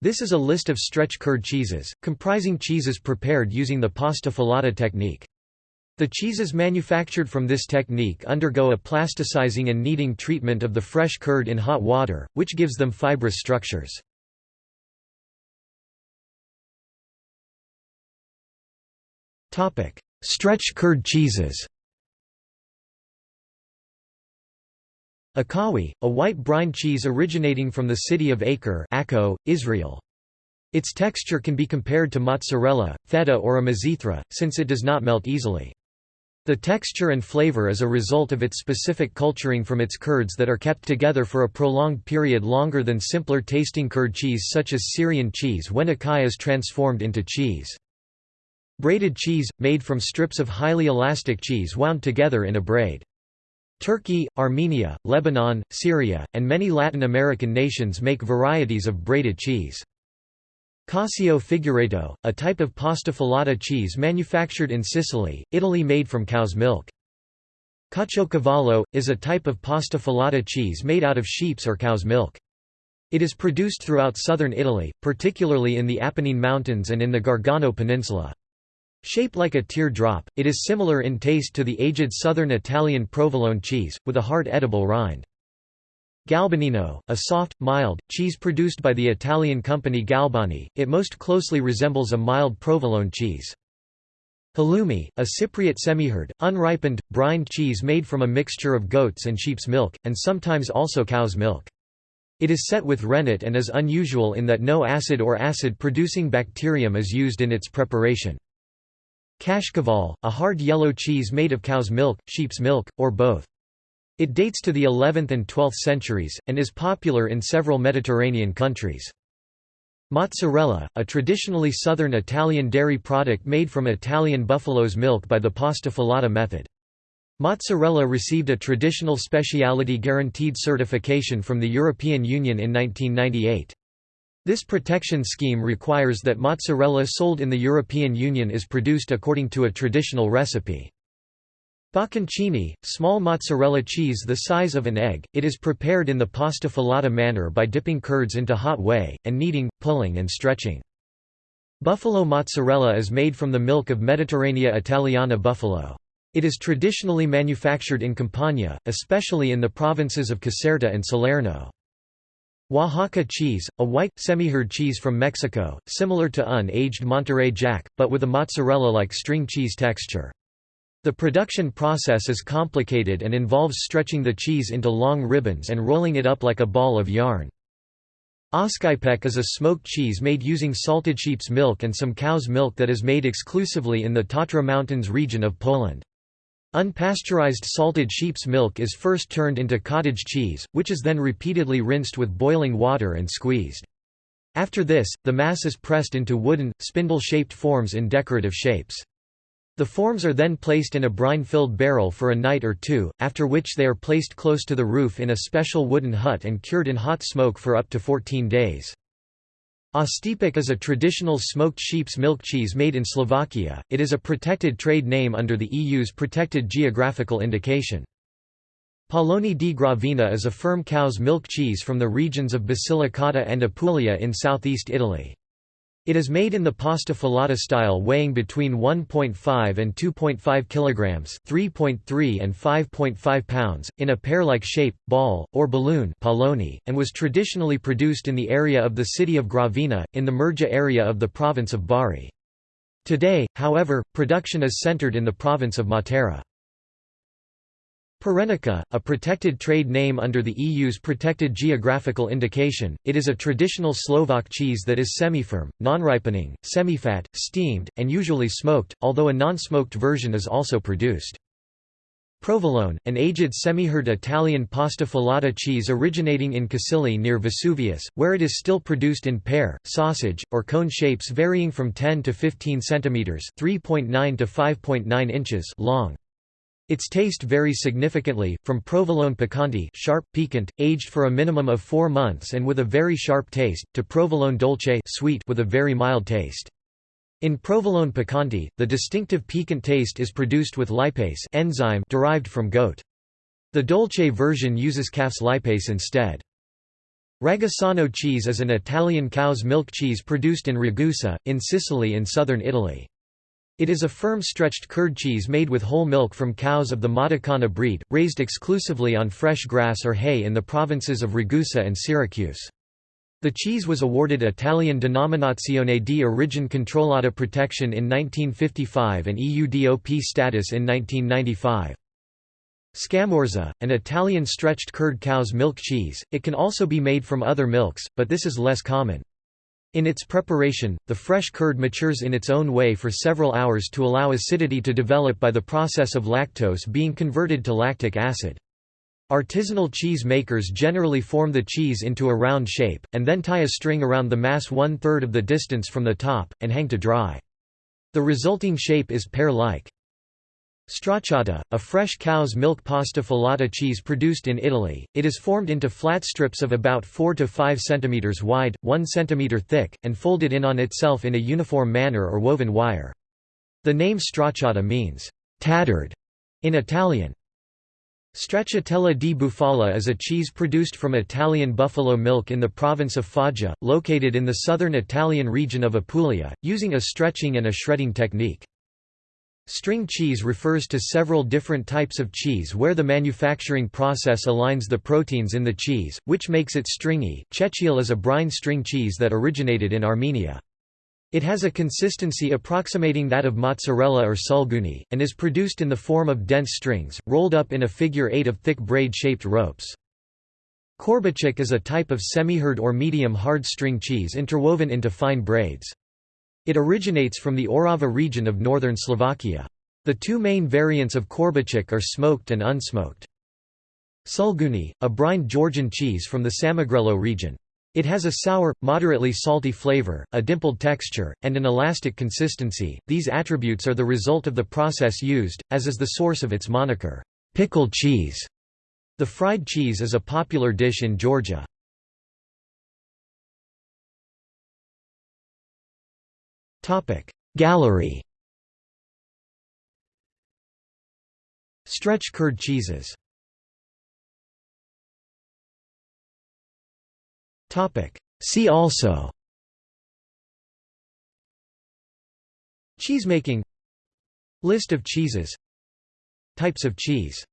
This is a list of stretch curd cheeses, comprising cheeses prepared using the pasta filata technique. The cheeses manufactured from this technique undergo a plasticizing and kneading treatment of the fresh curd in hot water, which gives them fibrous structures. Stretch curd cheeses Akawi, a white brine cheese originating from the city of Acre Israel. Its texture can be compared to mozzarella, feta or a mizithra, since it does not melt easily. The texture and flavor is a result of its specific culturing from its curds that are kept together for a prolonged period longer than simpler tasting curd cheese such as Syrian cheese when akawi is transformed into cheese. Braided cheese, made from strips of highly elastic cheese wound together in a braid. Turkey, Armenia, Lebanon, Syria, and many Latin American nations make varieties of braided cheese. Cacio figurato, a type of pasta filata cheese manufactured in Sicily, Italy made from cow's milk. Caciocavallo, is a type of pasta filata cheese made out of sheep's or cow's milk. It is produced throughout southern Italy, particularly in the Apennine Mountains and in the Gargano Peninsula. Shaped like a tear-drop, it is similar in taste to the aged southern Italian provolone cheese, with a hard edible rind. Galbanino, a soft, mild, cheese produced by the Italian company Galbani, it most closely resembles a mild provolone cheese. Halloumi, a Cypriot semihard, unripened, brined cheese made from a mixture of goat's and sheep's milk, and sometimes also cow's milk. It is set with rennet and is unusual in that no acid or acid-producing bacterium is used in its preparation. Kashkaval, a hard yellow cheese made of cow's milk, sheep's milk, or both. It dates to the 11th and 12th centuries, and is popular in several Mediterranean countries. Mozzarella, a traditionally southern Italian dairy product made from Italian buffalo's milk by the pasta filata method. Mozzarella received a traditional speciality guaranteed certification from the European Union in 1998. This protection scheme requires that mozzarella sold in the European Union is produced according to a traditional recipe. Bocconcini, small mozzarella cheese the size of an egg, it is prepared in the pasta filata manner by dipping curds into hot whey, and kneading, pulling and stretching. Buffalo mozzarella is made from the milk of Mediterranea Italiana buffalo. It is traditionally manufactured in Campania, especially in the provinces of Caserta and Salerno. Oaxaca cheese, a white, semi-hard cheese from Mexico, similar to unaged Monterey Jack, but with a mozzarella-like string cheese texture. The production process is complicated and involves stretching the cheese into long ribbons and rolling it up like a ball of yarn. Oscypek is a smoked cheese made using salted sheep's milk and some cow's milk that is made exclusively in the Tatra Mountains region of Poland. Unpasteurized salted sheep's milk is first turned into cottage cheese, which is then repeatedly rinsed with boiling water and squeezed. After this, the mass is pressed into wooden, spindle-shaped forms in decorative shapes. The forms are then placed in a brine-filled barrel for a night or two, after which they are placed close to the roof in a special wooden hut and cured in hot smoke for up to 14 days. Oštiepok is a traditional smoked sheep's milk cheese made in Slovakia, it is a protected trade name under the EU's protected geographical indication. Pallone di Gravina is a firm cow's milk cheese from the regions of Basilicata and Apulia in southeast Italy. It is made in the pasta filata style weighing between 1.5 and 2.5 kilograms, 3.3 and 5.5 pounds, in a pear-like shape, ball, or balloon palloni, and was traditionally produced in the area of the city of Gravina, in the Murgia area of the province of Bari. Today, however, production is centered in the province of Matera. Parenica, a protected trade name under the EU's protected geographical indication, it is a traditional Slovak cheese that is semi-firm, non-ripening, semi-fat, steamed, and usually smoked, although a non-smoked version is also produced. Provolone, an aged semi-hard Italian pasta filata cheese originating in Casilli near Vesuvius, where it is still produced in pear, sausage, or cone shapes varying from 10 to 15 cm (3.9 to 5.9 inches) long. Its taste varies significantly, from provolone piccante sharp, piquant, aged for a minimum of four months and with a very sharp taste, to provolone dolce sweet with a very mild taste. In provolone piccante, the distinctive piquant taste is produced with lipase enzyme derived from goat. The dolce version uses calf's lipase instead. Ragusano cheese is an Italian cow's milk cheese produced in Ragusa, in Sicily in southern Italy. It is a firm stretched curd cheese made with whole milk from cows of the Modicana breed, raised exclusively on fresh grass or hay in the provinces of Ragusa and Syracuse. The cheese was awarded Italian Denominazione di Origine Controllata protection in 1955 and EU DOP status in 1995. Scamorza, an Italian stretched curd cow's milk cheese, it can also be made from other milks, but this is less common. In its preparation, the fresh curd matures in its own way for several hours to allow acidity to develop by the process of lactose being converted to lactic acid. Artisanal cheese makers generally form the cheese into a round shape, and then tie a string around the mass one-third of the distance from the top, and hang to dry. The resulting shape is pear-like. Stracciata, a fresh cow's milk pasta filata cheese produced in Italy, it is formed into flat strips of about 4 to 5 cm wide, 1 cm thick, and folded in on itself in a uniform manner or woven wire. The name stracciata means, tattered, in Italian. Stracciatella di bufala is a cheese produced from Italian buffalo milk in the province of Foggia, located in the southern Italian region of Apulia, using a stretching and a shredding technique. String cheese refers to several different types of cheese where the manufacturing process aligns the proteins in the cheese, which makes it stringy. Chechil is a brine string cheese that originated in Armenia. It has a consistency approximating that of mozzarella or sulguni, and is produced in the form of dense strings, rolled up in a figure eight of thick braid-shaped ropes. Korbáčik is a type of semi-hard or medium-hard string cheese interwoven into fine braids. It originates from the Orava region of northern Slovakia. The two main variants of korbáčik are smoked and unsmoked. Sulguni, a brined Georgian cheese from the Samegrelo region. It has a sour, moderately salty flavor, a dimpled texture, and an elastic consistency. These attributes are the result of the process used, as is the source of its moniker, pickled cheese. The fried cheese is a popular dish in Georgia. Gallery. Stretch curd cheeses. See also. Cheesemaking. List of cheeses. Types of cheese